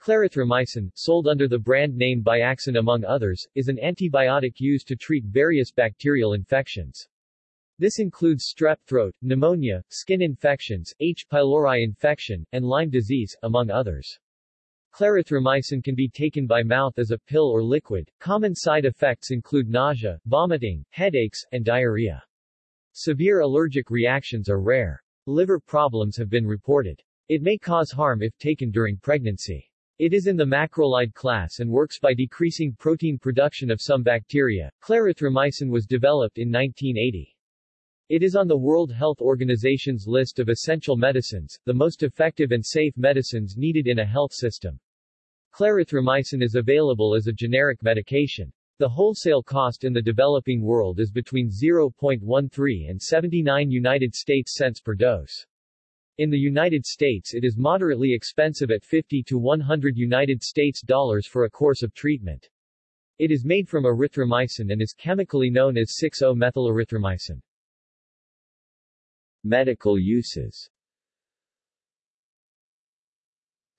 Clarithromycin, sold under the brand name Biaxin among others, is an antibiotic used to treat various bacterial infections. This includes strep throat, pneumonia, skin infections, H. pylori infection, and Lyme disease, among others. Clarithromycin can be taken by mouth as a pill or liquid. Common side effects include nausea, vomiting, headaches, and diarrhea. Severe allergic reactions are rare. Liver problems have been reported. It may cause harm if taken during pregnancy. It is in the macrolide class and works by decreasing protein production of some bacteria. Clarithromycin was developed in 1980. It is on the World Health Organization's list of essential medicines, the most effective and safe medicines needed in a health system. Clarithromycin is available as a generic medication. The wholesale cost in the developing world is between 0.13 and 79 United States cents per dose. In the United States it is moderately expensive at 50 to 100 United States dollars for a course of treatment. It is made from erythromycin and is chemically known as 6-O-methylerythromycin. Medical uses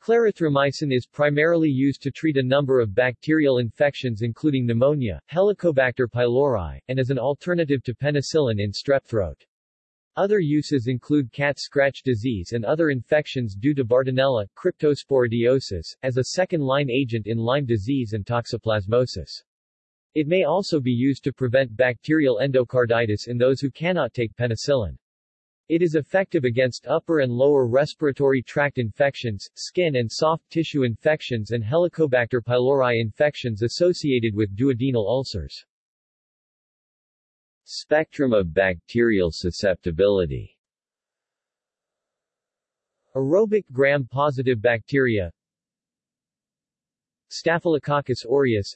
Clarithromycin is primarily used to treat a number of bacterial infections including pneumonia, Helicobacter pylori, and as an alternative to penicillin in strep throat. Other uses include cat scratch disease and other infections due to Bartonella, cryptosporidiosis, as a second-line agent in Lyme disease and toxoplasmosis. It may also be used to prevent bacterial endocarditis in those who cannot take penicillin. It is effective against upper and lower respiratory tract infections, skin and soft tissue infections and Helicobacter pylori infections associated with duodenal ulcers. Spectrum of bacterial susceptibility. Aerobic gram-positive bacteria. Staphylococcus aureus.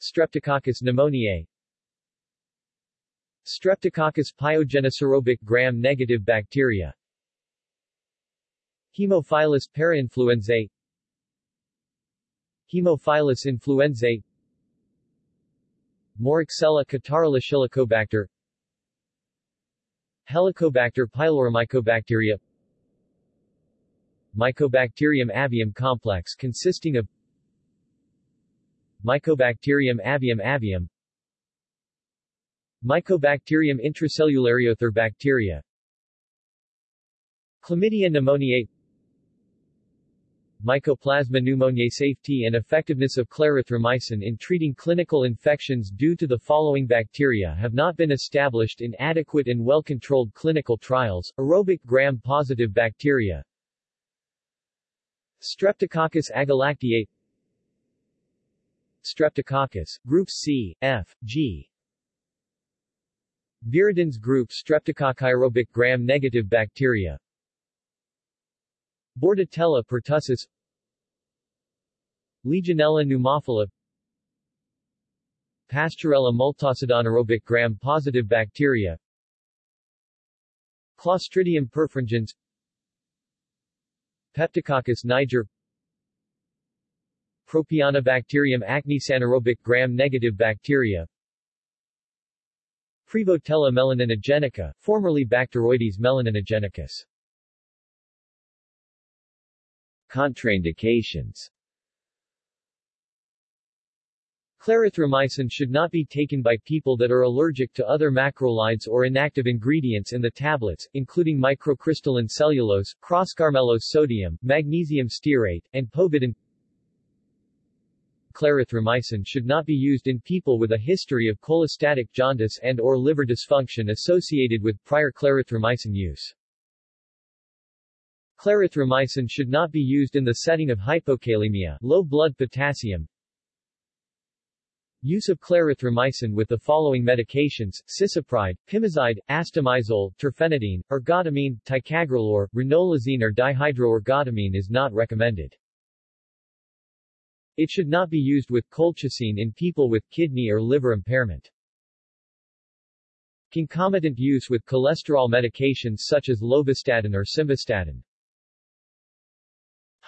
Streptococcus pneumoniae. Streptococcus pyogenes aerobic gram-negative bacteria. Haemophilus parainfluenzae Haemophilus influenzae Moraxella catarrhalis Helicobacter pylori Mycobacteria Mycobacterium avium complex consisting of Mycobacterium avium avium Mycobacterium intracellulare other bacteria Chlamydia pneumoniae Mycoplasma pneumoniae safety and effectiveness of clarithromycin in treating clinical infections due to the following bacteria have not been established in adequate and well-controlled clinical trials, aerobic gram-positive bacteria. Streptococcus agalactiae Streptococcus, groups C, F, G. Viridans group Streptococci aerobic gram-negative bacteria Bordetella pertussis. Legionella pneumophila Pasteurella multocida aerobic gram-positive bacteria. Clostridium perfringens. Peptococcus niger. Propionibacterium acnes anaerobic gram-negative bacteria. Prevotella melaninogenica, formerly Bacteroides melaninogenicus Contraindications Clarithromycin should not be taken by people that are allergic to other macrolides or inactive ingredients in the tablets, including microcrystalline cellulose, croscarmellose sodium, magnesium stearate, and povidone. Clarithromycin should not be used in people with a history of cholestatic jaundice and or liver dysfunction associated with prior clarithromycin use. Clarithromycin should not be used in the setting of hypokalemia low blood potassium. Use of clarithromycin with the following medications, cisapride, pimozide, astemizole, terfenadine, ergotamine, ticagrelor, ranolazine or dihydroergotamine is not recommended. It should not be used with colchicine in people with kidney or liver impairment. Concomitant use with cholesterol medications such as lovastatin or simvastatin.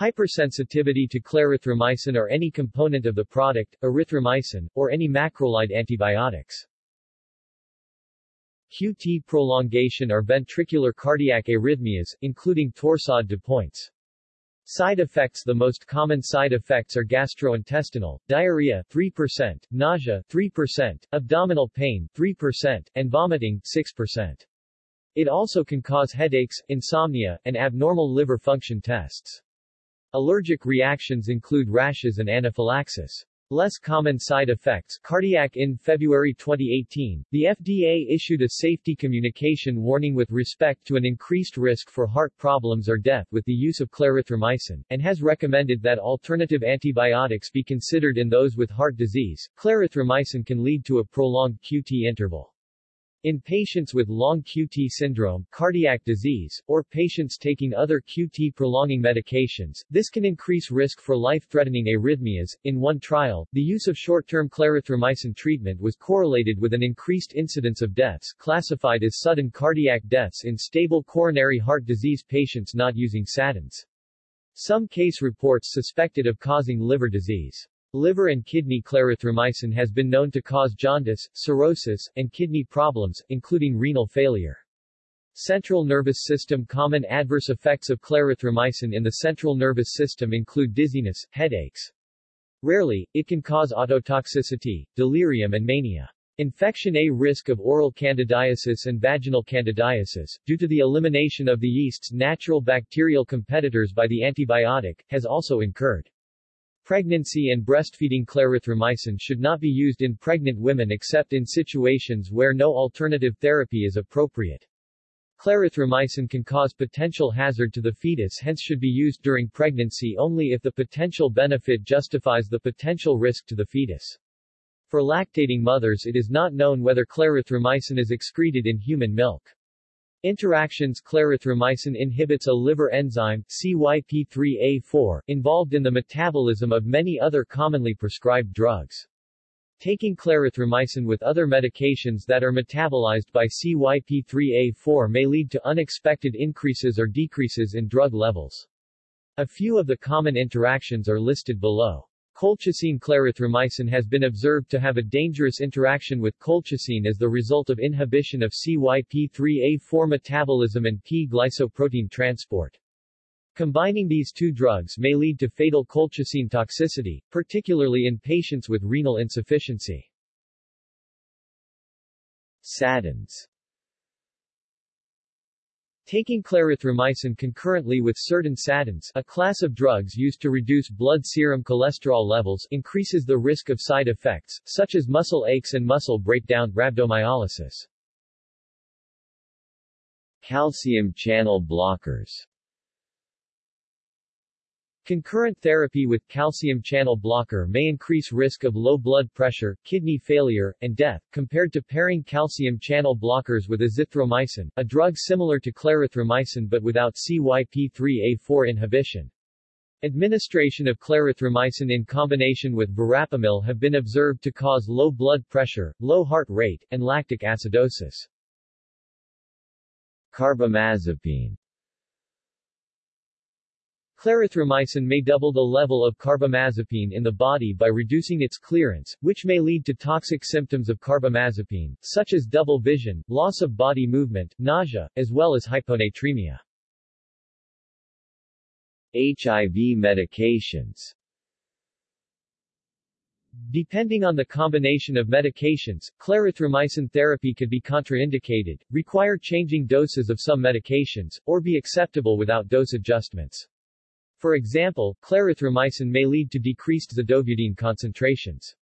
Hypersensitivity to clarithromycin or any component of the product, erythromycin, or any macrolide antibiotics. QT prolongation or ventricular cardiac arrhythmias, including torsade de pointes. Side effects The most common side effects are gastrointestinal, diarrhea 3%, nausea 3%, abdominal pain 3%, and vomiting 6%. It also can cause headaches, insomnia, and abnormal liver function tests. Allergic reactions include rashes and anaphylaxis. Less common side effects cardiac In February 2018, the FDA issued a safety communication warning with respect to an increased risk for heart problems or death with the use of clarithromycin, and has recommended that alternative antibiotics be considered in those with heart disease. Clarithromycin can lead to a prolonged QT interval. In patients with long QT syndrome, cardiac disease, or patients taking other QT prolonging medications, this can increase risk for life-threatening arrhythmias. In one trial, the use of short-term clarithromycin treatment was correlated with an increased incidence of deaths classified as sudden cardiac deaths in stable coronary heart disease patients not using statins. Some case reports suspected of causing liver disease. Liver and kidney clarithromycin has been known to cause jaundice, cirrhosis, and kidney problems, including renal failure. Central nervous system Common adverse effects of clarithromycin in the central nervous system include dizziness, headaches. Rarely, it can cause ototoxicity, delirium and mania. Infection A risk of oral candidiasis and vaginal candidiasis, due to the elimination of the yeast's natural bacterial competitors by the antibiotic, has also incurred. Pregnancy and breastfeeding clarithromycin should not be used in pregnant women except in situations where no alternative therapy is appropriate. Clarithromycin can cause potential hazard to the fetus hence should be used during pregnancy only if the potential benefit justifies the potential risk to the fetus. For lactating mothers it is not known whether clarithromycin is excreted in human milk. Interactions Clarithromycin inhibits a liver enzyme, CYP3A4, involved in the metabolism of many other commonly prescribed drugs. Taking clarithromycin with other medications that are metabolized by CYP3A4 may lead to unexpected increases or decreases in drug levels. A few of the common interactions are listed below. Colchicine clarithromycin has been observed to have a dangerous interaction with colchicine as the result of inhibition of CYP3A4 metabolism and P-glycoprotein transport. Combining these two drugs may lead to fatal colchicine toxicity, particularly in patients with renal insufficiency. Statins Taking clarithromycin concurrently with certain statins, a class of drugs used to reduce blood serum cholesterol levels, increases the risk of side effects, such as muscle aches and muscle breakdown, rhabdomyolysis. Calcium channel blockers Concurrent therapy with calcium channel blocker may increase risk of low blood pressure, kidney failure, and death, compared to pairing calcium channel blockers with azithromycin, a drug similar to clarithromycin but without CYP3A4 inhibition. Administration of clarithromycin in combination with verapamil have been observed to cause low blood pressure, low heart rate, and lactic acidosis. Carbamazepine Clarithromycin may double the level of carbamazepine in the body by reducing its clearance, which may lead to toxic symptoms of carbamazepine, such as double vision, loss of body movement, nausea, as well as hyponatremia. HIV medications Depending on the combination of medications, clarithromycin therapy could be contraindicated, require changing doses of some medications, or be acceptable without dose adjustments. For example, clarithromycin may lead to decreased zidovudine concentrations.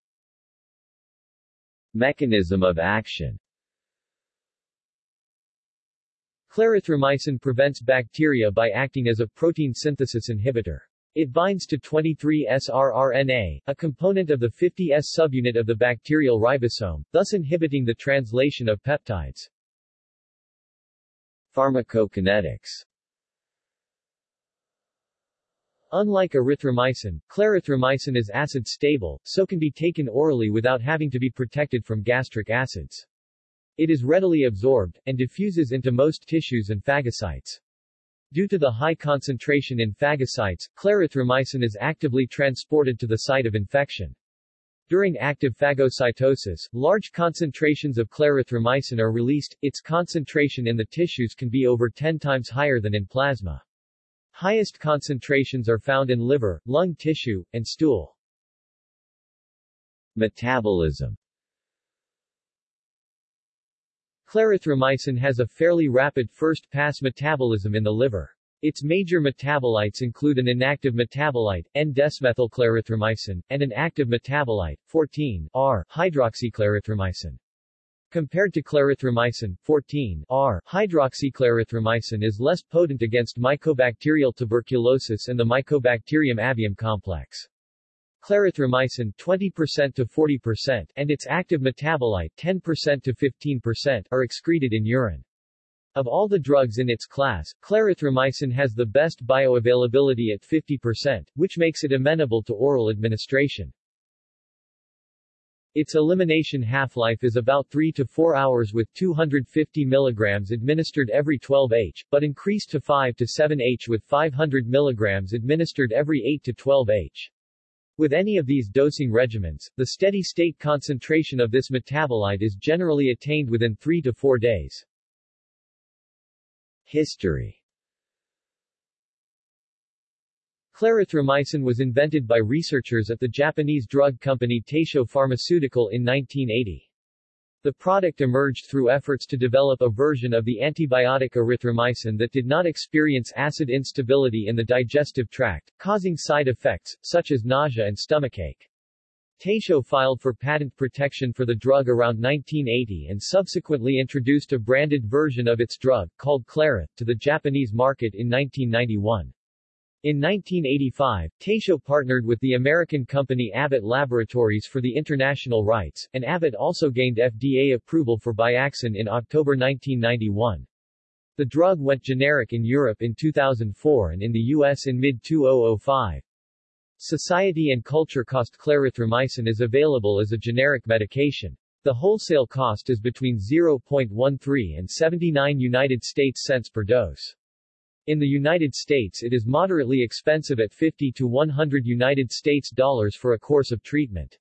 Mechanism of action Clarithromycin prevents bacteria by acting as a protein synthesis inhibitor. It binds to 23S rRNA, a component of the 50S subunit of the bacterial ribosome, thus inhibiting the translation of peptides. Pharmacokinetics Unlike erythromycin, clarithromycin is acid-stable, so can be taken orally without having to be protected from gastric acids. It is readily absorbed, and diffuses into most tissues and phagocytes. Due to the high concentration in phagocytes, clarithromycin is actively transported to the site of infection. During active phagocytosis, large concentrations of clarithromycin are released, its concentration in the tissues can be over 10 times higher than in plasma. Highest concentrations are found in liver, lung tissue, and stool. Metabolism Clarithromycin has a fairly rapid first-pass metabolism in the liver. Its major metabolites include an inactive metabolite, N-desmethylclarithromycin, and an active metabolite, 14-R hydroxyclarithromycin. Compared to clarithromycin, 14-R hydroxyclarithromycin is less potent against mycobacterial tuberculosis and the Mycobacterium avium complex. Clarithromycin 20% to 40% and its active metabolite 10% to 15% are excreted in urine. Of all the drugs in its class, clarithromycin has the best bioavailability at 50%, which makes it amenable to oral administration. Its elimination half-life is about 3 to 4 hours with 250 mg administered every 12 h, but increased to 5 to 7 h with 500 mg administered every 8 to 12 h. With any of these dosing regimens, the steady-state concentration of this metabolite is generally attained within 3 to 4 days. History Clarithromycin was invented by researchers at the Japanese drug company Taisho Pharmaceutical in 1980. The product emerged through efforts to develop a version of the antibiotic erythromycin that did not experience acid instability in the digestive tract, causing side effects, such as nausea and stomachache. Taisho filed for patent protection for the drug around 1980 and subsequently introduced a branded version of its drug, called Clarith, to the Japanese market in 1991. In 1985, Taisho partnered with the American company Abbott Laboratories for the international rights, and Abbott also gained FDA approval for Biaxin in October 1991. The drug went generic in Europe in 2004 and in the U.S. in mid-2005. Society and Culture cost clarithromycin is available as a generic medication. The wholesale cost is between 0.13 and 79 United States cents per dose. In the United States it is moderately expensive at 50 to 100 United States dollars for a course of treatment.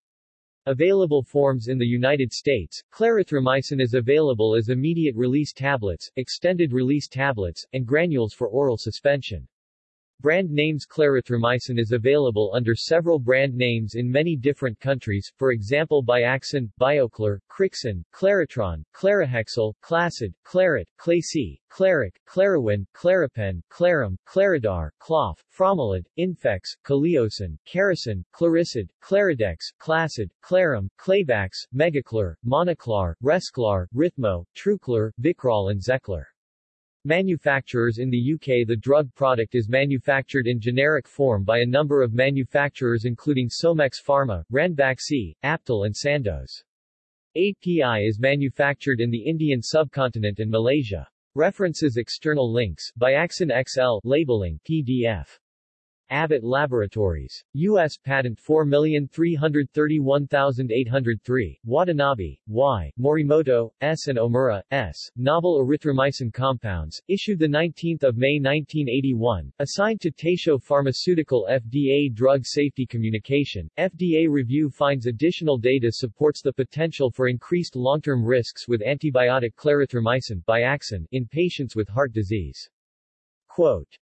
Available forms in the United States, clarithromycin is available as immediate-release tablets, extended-release tablets, and granules for oral suspension. Brand names Clarithromycin is available under several brand names in many different countries, for example Biaxin, Bioclar, Crixin, Claritron, Clarihexal, Clacid, Clarit, Clacy, Claric, Clariwin, Claripen, Clarum, Claridar, Clof, Fromilid, Infex, Caliocin, Caricin, Claricid, Claridex, Clacid, Clarum, Clavax, Megaclar, Monoclar, Resclar, Rhythmo, Truclar, Vicrol and Zeclar. Manufacturers in the UK The drug product is manufactured in generic form by a number of manufacturers including Somex Pharma, Ranbaxy, Aptal and Sandoz. API is manufactured in the Indian subcontinent and Malaysia. References External links Biaxin XL labeling PDF Abbott Laboratories. U.S. Patent 4331803, Watanabe, Y., Morimoto, S. and Omura, S. Novel erythromycin compounds, issued 19 May 1981, assigned to Taisho Pharmaceutical FDA Drug Safety Communication. FDA review finds additional data supports the potential for increased long-term risks with antibiotic clarithromycin Biaxin in patients with heart disease. Quote,